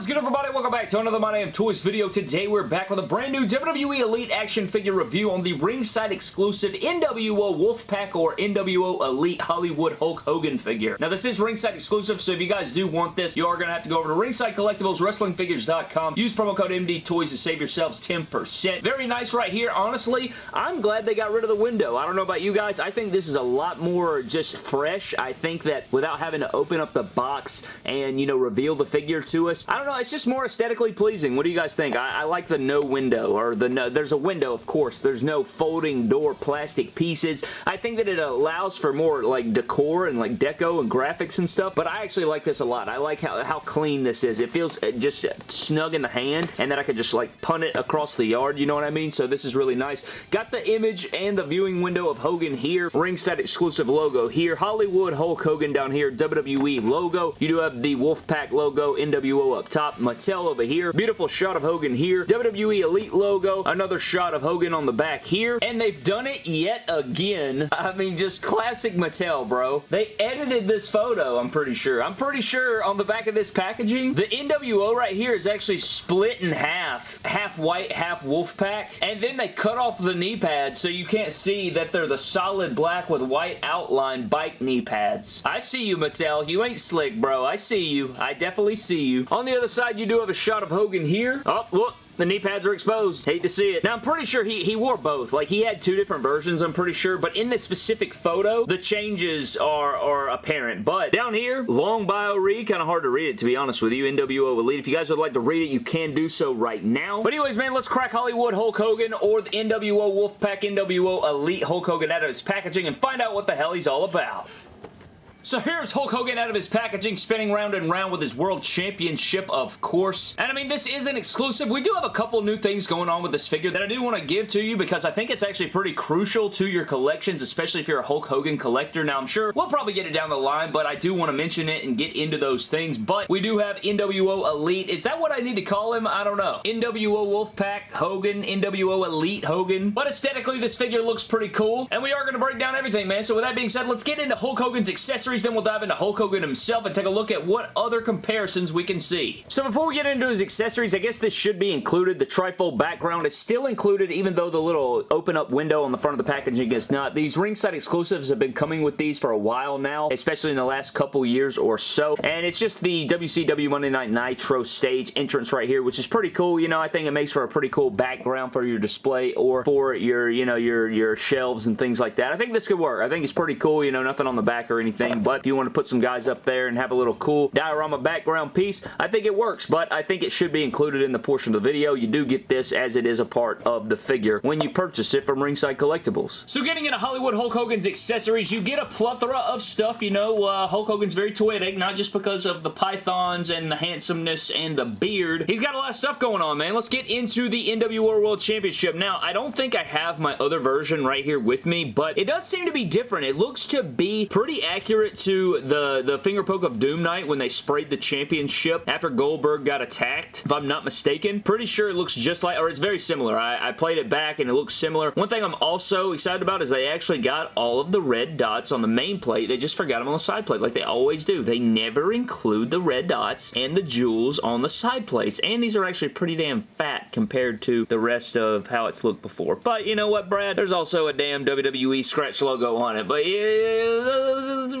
Is good everybody? Welcome back to another My Damn Toys video. Today we're back with a brand new WWE Elite action figure review on the ringside exclusive NWO Wolfpack or NWO Elite Hollywood Hulk Hogan figure. Now this is ringside exclusive so if you guys do want this you are going to have to go over to Ringside Collectibles WrestlingFigures.com. Use promo code MD Toys to save yourselves 10%. Very nice right here. Honestly, I'm glad they got rid of the window. I don't know about you guys. I think this is a lot more just fresh. I think that without having to open up the box and you know reveal the figure to us I don't know, it's just more aesthetically pleasing. What do you guys think? I, I like the no window, or the no, there's a window, of course. There's no folding door plastic pieces. I think that it allows for more like decor and like deco and graphics and stuff, but I actually like this a lot. I like how, how clean this is. It feels uh, just snug in the hand, and then I could just like punt it across the yard, you know what I mean? So this is really nice. Got the image and the viewing window of Hogan here. Ringside exclusive logo here. Hollywood Hulk Hogan down here. WWE logo. You do have the Wolfpack logo, NWO up top. Mattel over here. Beautiful shot of Hogan here. WWE Elite logo. Another shot of Hogan on the back here. And they've done it yet again. I mean, just classic Mattel, bro. They edited this photo, I'm pretty sure. I'm pretty sure on the back of this packaging, the NWO right here is actually split in half. Half white, half Wolfpack. And then they cut off the knee pads so you can't see that they're the solid black with white outline bike knee pads. I see you, Mattel. You ain't slick, bro. I see you. I definitely see you. On the other side, you do have a shot of Hogan here. Oh, look. The knee pads are exposed. Hate to see it. Now, I'm pretty sure he, he wore both. Like, he had two different versions, I'm pretty sure. But in this specific photo, the changes are, are apparent. But down here, long bio read. Kind of hard to read it, to be honest with you. NWO Elite. If you guys would like to read it, you can do so right now. But anyways, man, let's crack Hollywood Hulk Hogan or the NWO Wolfpack NWO Elite Hulk Hogan out of his packaging and find out what the hell he's all about. So here's Hulk Hogan out of his packaging, spinning round and round with his World Championship, of course. And I mean, this is an exclusive. We do have a couple new things going on with this figure that I do want to give to you because I think it's actually pretty crucial to your collections, especially if you're a Hulk Hogan collector. Now, I'm sure we'll probably get it down the line, but I do want to mention it and get into those things. But we do have NWO Elite. Is that what I need to call him? I don't know. NWO Wolfpack Hogan, NWO Elite Hogan. But aesthetically, this figure looks pretty cool. And we are going to break down everything, man. So with that being said, let's get into Hulk Hogan's accessories then we'll dive into Hulk Hogan himself and take a look at what other comparisons we can see. So before we get into his accessories, I guess this should be included. The trifold background is still included, even though the little open up window on the front of the packaging is not. These ringside exclusives have been coming with these for a while now, especially in the last couple years or so, and it's just the WCW Monday Night Nitro stage entrance right here, which is pretty cool. You know, I think it makes for a pretty cool background for your display or for your, you know, your, your shelves and things like that. I think this could work. I think it's pretty cool, you know, nothing on the back or anything, but if you want to put some guys up there and have a little cool diorama background piece, I think it works, but I think it should be included in the portion of the video. You do get this as it is a part of the figure when you purchase it from Ringside Collectibles. So getting into Hollywood Hulk Hogan's accessories, you get a plethora of stuff. You know, uh, Hulk Hogan's very toyetic, not just because of the pythons and the handsomeness and the beard. He's got a lot of stuff going on, man. Let's get into the NWO World Championship. Now, I don't think I have my other version right here with me, but it does seem to be different. It looks to be pretty accurate to the, the finger poke of Doom night when they sprayed the championship after Goldberg got attacked, if I'm not mistaken. Pretty sure it looks just like, or it's very similar. I, I played it back and it looks similar. One thing I'm also excited about is they actually got all of the red dots on the main plate. They just forgot them on the side plate like they always do. They never include the red dots and the jewels on the side plates. And these are actually pretty damn fat compared to the rest of how it's looked before. But you know what, Brad? There's also a damn WWE scratch logo on it. But yeah,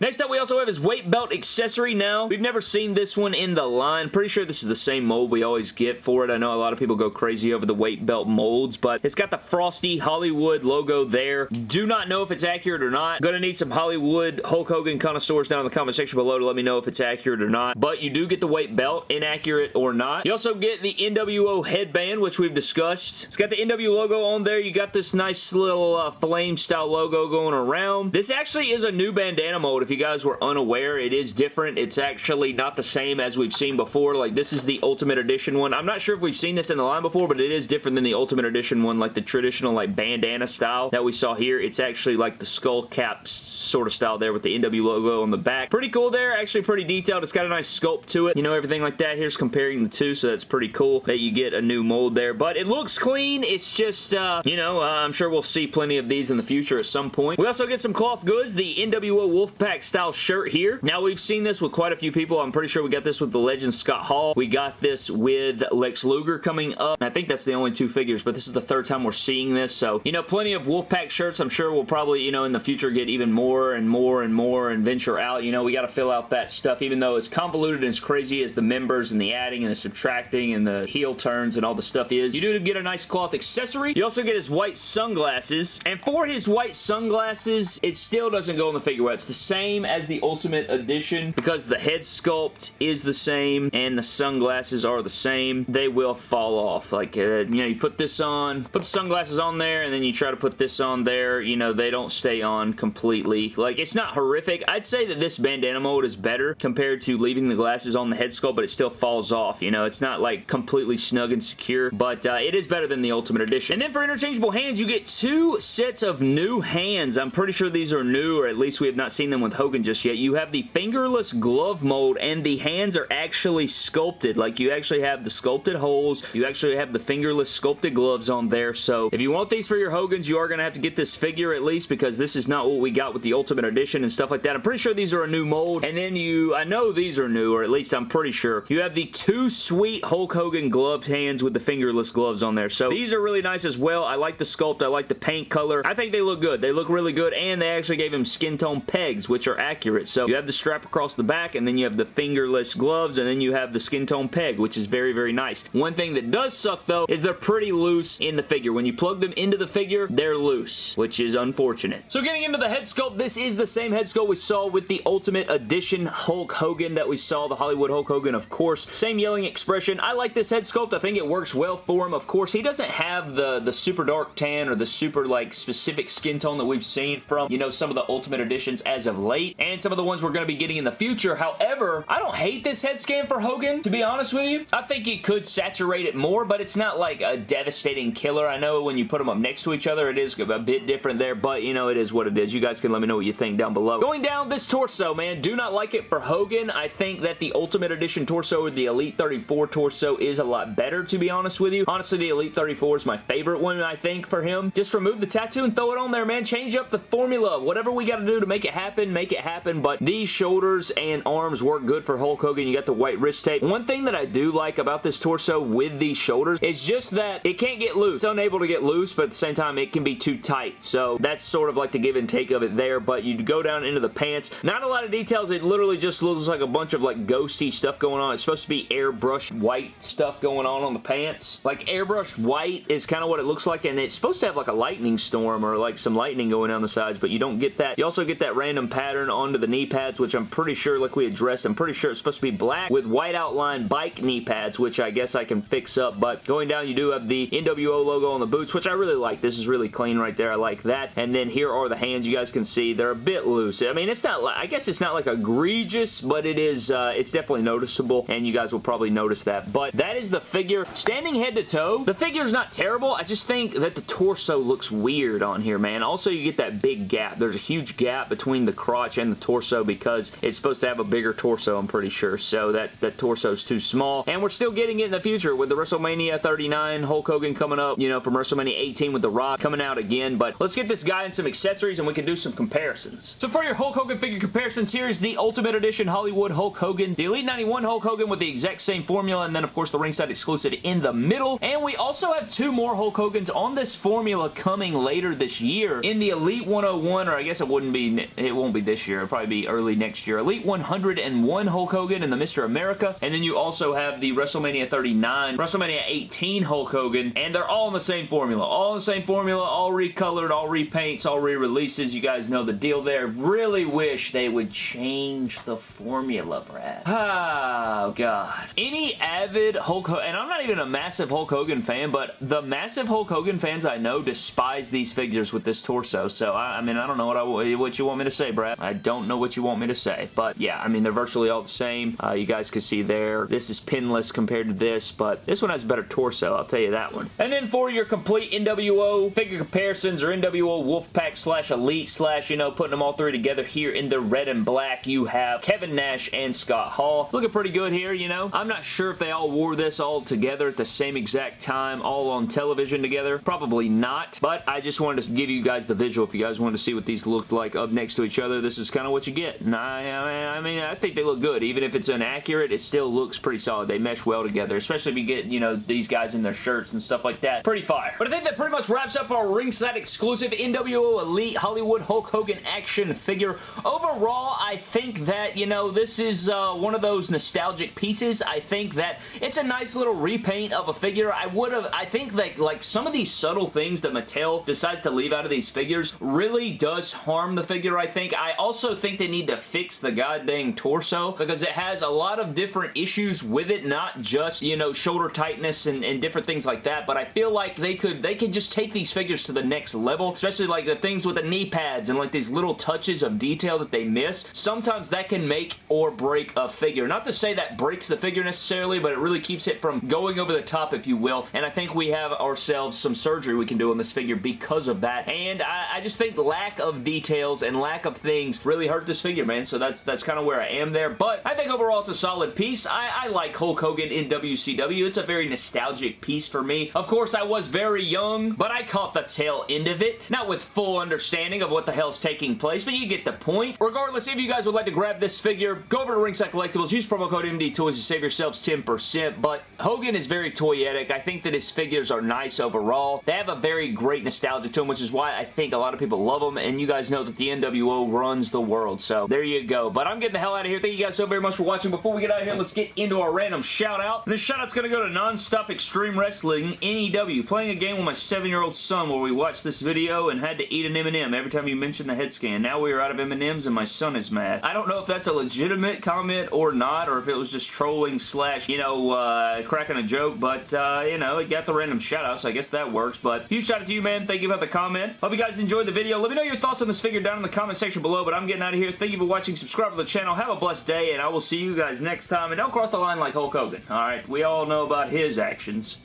Next up, we also have his weight belt accessory now. We've never seen this one in the line. Pretty sure this is the same mold we always get for it. I know a lot of people go crazy over the weight belt molds, but it's got the Frosty Hollywood logo there. Do not know if it's accurate or not. Gonna need some Hollywood Hulk Hogan connoisseurs down in the comment section below to let me know if it's accurate or not, but you do get the weight belt, inaccurate or not. You also get the NWO headband, which we've discussed. It's got the NW logo on there. You got this nice little uh, flame style logo going around. This actually is a new bandana mode, if you guys were unaware, it is different. It's actually not the same as we've seen before. Like, this is the Ultimate Edition one. I'm not sure if we've seen this in the line before, but it is different than the Ultimate Edition one, like the traditional, like, bandana style that we saw here. It's actually like the skull cap sort of style there with the NW logo on the back. Pretty cool there. Actually pretty detailed. It's got a nice sculpt to it. You know, everything like that. Here's comparing the two, so that's pretty cool that you get a new mold there. But it looks clean. It's just, uh, you know, uh, I'm sure we'll see plenty of these in the future at some point. We also get some cloth goods. The NW NWO Wolfpack style shirt here. Now, we've seen this with quite a few people. I'm pretty sure we got this with the legend Scott Hall. We got this with Lex Luger coming up. I think that's the only two figures, but this is the third time we're seeing this. So, you know, plenty of Wolfpack shirts. I'm sure we'll probably, you know, in the future get even more and more and more and venture out. You know, we got to fill out that stuff, even though as convoluted and as crazy as the members and the adding and the subtracting and the heel turns and all the stuff is. You do get a nice cloth accessory. You also get his white sunglasses. And for his white sunglasses, it still doesn't go in the figure well. It's the same as the Ultimate Edition because the head sculpt is the same and the sunglasses are the same. They will fall off. Like, uh, you know, you put this on, put the sunglasses on there, and then you try to put this on there. You know, they don't stay on completely. Like, it's not horrific. I'd say that this bandana mode is better compared to leaving the glasses on the head sculpt, but it still falls off. You know, it's not like completely snug and secure, but uh, it is better than the Ultimate Edition. And then for interchangeable hands, you get two sets of new hands. I'm pretty sure these are new, or at we have not seen them with Hogan just yet. You have the fingerless glove mold, and the hands are actually sculpted. Like, you actually have the sculpted holes. You actually have the fingerless sculpted gloves on there. So, if you want these for your Hogans, you are going to have to get this figure at least, because this is not what we got with the Ultimate Edition and stuff like that. I'm pretty sure these are a new mold. And then you, I know these are new, or at least I'm pretty sure. You have the two sweet Hulk Hogan gloved hands with the fingerless gloves on there. So these are really nice as well. I like the sculpt. I like the paint color. I think they look good. They look really good, and they actually gave him skin tone pegs, which are accurate. So you have the strap across the back, and then you have the fingerless gloves, and then you have the skin tone peg, which is very, very nice. One thing that does suck, though, is they're pretty loose in the figure. When you plug them into the figure, they're loose, which is unfortunate. So getting into the head sculpt, this is the same head sculpt we saw with the Ultimate Edition Hulk Hogan that we saw, the Hollywood Hulk Hogan, of course. Same yelling expression. I like this head sculpt. I think it works well for him. Of course, he doesn't have the, the super dark tan or the super, like, specific skin tone that we've seen from, you know, some of the Ultimate Editions as of late, and some of the ones we're going to be getting in the future. However, I don't hate this head scan for Hogan, to be honest with you. I think it could saturate it more, but it's not, like, a devastating killer. I know when you put them up next to each other, it is a bit different there, but, you know, it is what it is. You guys can let me know what you think down below. Going down this torso, man, do not like it for Hogan. I think that the Ultimate Edition torso or the Elite 34 torso is a lot better, to be honest with you. Honestly, the Elite 34 is my favorite one, I think, for him. Just remove the tattoo and throw it on there, man. Change up the formula. Whatever we got to do to make it happen, make it happen, but these shoulders and arms work good for Hulk Hogan. You got the white wrist tape. One thing that I do like about this torso with these shoulders is just that it can't get loose. It's unable to get loose, but at the same time, it can be too tight. So that's sort of like the give and take of it there, but you go down into the pants. Not a lot of details. It literally just looks like a bunch of like ghosty stuff going on. It's supposed to be airbrushed white stuff going on on the pants. Like airbrushed white is kind of what it looks like, and it's supposed to have like a lightning storm or like some lightning going down the sides, but you don't get that. You also get that random pattern onto the knee pads, which I'm pretty sure, like we addressed, I'm pretty sure it's supposed to be black with white outline bike knee pads, which I guess I can fix up, but going down, you do have the NWO logo on the boots, which I really like. This is really clean right there. I like that. And then here are the hands. You guys can see they're a bit loose. I mean, it's not, like, I guess it's not like egregious, but it is, uh, it's definitely noticeable, and you guys will probably notice that. But that is the figure. Standing head to toe, the figure's not terrible. I just think that the torso looks weird on here, man. Also, you get that big gap. There's a huge gap between the crotch and the torso because it's supposed to have a bigger torso, I'm pretty sure. So that, that torso's too small. And we're still getting it in the future with the WrestleMania 39 Hulk Hogan coming up, you know, from WrestleMania 18 with The Rock coming out again. But let's get this guy in some accessories and we can do some comparisons. So for your Hulk Hogan figure comparisons, here is the Ultimate Edition Hollywood Hulk Hogan, the Elite 91 Hulk Hogan with the exact same formula, and then, of course, the ringside exclusive in the middle. And we also have two more Hulk Hogans on this formula coming later this year in the Elite 101, or I guess it wouldn't be, it won't be this year, it'll probably be early next year. Elite 101 Hulk Hogan and the Mr. America, and then you also have the WrestleMania 39, WrestleMania 18 Hulk Hogan, and they're all in the same formula. All the same formula, all recolored, all repaints, all re-releases. You guys know the deal there. Really wish they would change the formula, Brad. Oh, God. Any avid Hulk Hogan, and I'm not even a massive Hulk Hogan fan, but the massive Hulk Hogan fans I know despise these figures with this torso, so I, I mean, I don't know what, I, what you want me to say, Brad. I don't know what you want me to say, but yeah, I mean, they're virtually all the same. Uh, you guys can see there. This is pinless compared to this, but this one has a better torso, I'll tell you that one. And then for your complete NWO figure comparisons or NWO Wolfpack slash Elite slash, you know, putting them all three together here in the red and black, you have Kevin Nash and Scott Hall. Looking pretty good here, you know. I'm not sure if they all wore this all together at the same exact time, all on television together. Probably not, but I just wanted to give you guys the visual if you guys wanted to see what these looked like up next to each other, this is kind of what you get. And I, I mean, I think they look good. Even if it's inaccurate, it still looks pretty solid. They mesh well together, especially if you get, you know, these guys in their shirts and stuff like that. Pretty fire. But I think that pretty much wraps up our ringside exclusive NWO Elite Hollywood Hulk Hogan action figure. Overall, I think that, you know, this is uh, one of those nostalgic pieces. I think that it's a nice little repaint of a figure. I would have, I think that, like, some of these subtle things that Mattel decides to leave out of these figures really does harm the figure, I think. I also think they need to fix the goddamn torso because it has a lot of different issues with it, not just, you know, shoulder tightness and, and different things like that, but I feel like they could, they could just take these figures to the next level, especially like the things with the knee pads and like these little touches of detail that they miss. Sometimes that can make or break a figure. Not to say that breaks the figure necessarily, but it really keeps it from going over the top, if you will, and I think we have ourselves some surgery we can do on this figure because of that, and I, I just think lack of details and lack of things really hurt this figure, man, so that's that's kind of where I am there, but I think overall it's a solid piece. I, I like Hulk Hogan in WCW. It's a very nostalgic piece for me. Of course, I was very young, but I caught the tail end of it. Not with full understanding of what the hell's taking place, but you get the point. Regardless, if you guys would like to grab this figure, go over to Ringside Collectibles, use promo code MD Toys to save yourselves 10%, but Hogan is very toyetic. I think that his figures are nice overall. They have a very great nostalgia to them, which is why I think a lot of people love them, and you guys know that the NWO runs the world, so there you go. But I'm getting the hell out of here. Thank you guys so very much for watching. Before we get out of here, let's get into our random shout-out. This shout-out's going to go to Nonstop Extreme Wrestling NEW, playing a game with my seven-year-old son where we watched this video and had to eat an M&M every time you mentioned the head scan. Now we are out of M&Ms and my son is mad. I don't know if that's a legitimate comment or not, or if it was just trolling slash, you know, uh, cracking a joke, but, uh, you know, it got the random shout-out, so I guess that works. But huge shout out to you, man. Thank you for the comment. Hope you guys enjoyed the video. Let me know your thoughts on this figure down in the comment section below, but I'm getting out of here. Thank you for watching. Subscribe to the channel. Have a blessed day, and I will see you guys next time. And don't cross the line like Hulk Hogan. Alright, we all know about his actions.